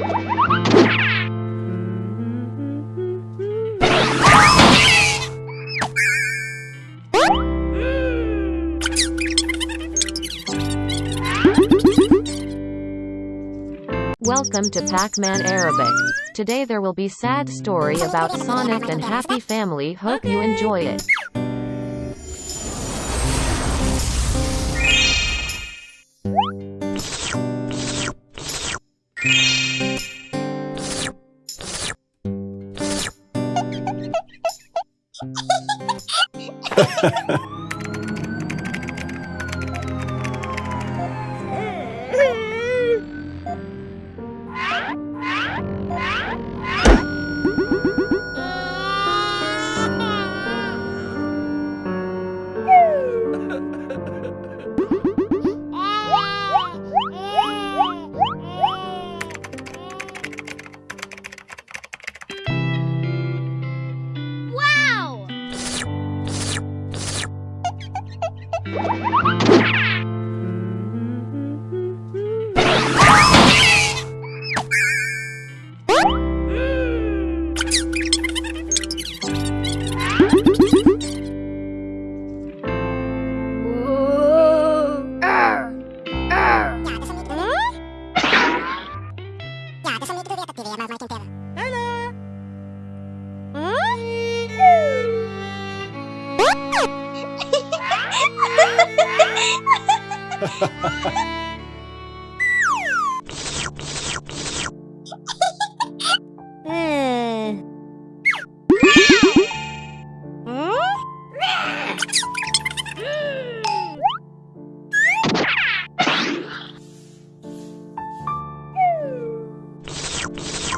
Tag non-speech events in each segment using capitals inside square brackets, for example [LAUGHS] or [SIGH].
Welcome to Pac-Man Arabic. Today there will be sad story about Sonic and Happy Family. Hope you enjoy it. Wow! [LAUGHS] Woohoo!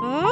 응?